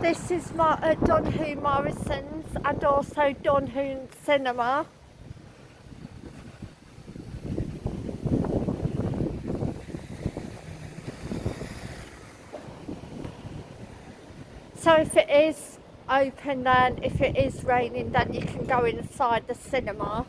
This is my uh, Morrison's and also Donhu Cinema. So if it is open then, if it is raining then you can go inside the cinema.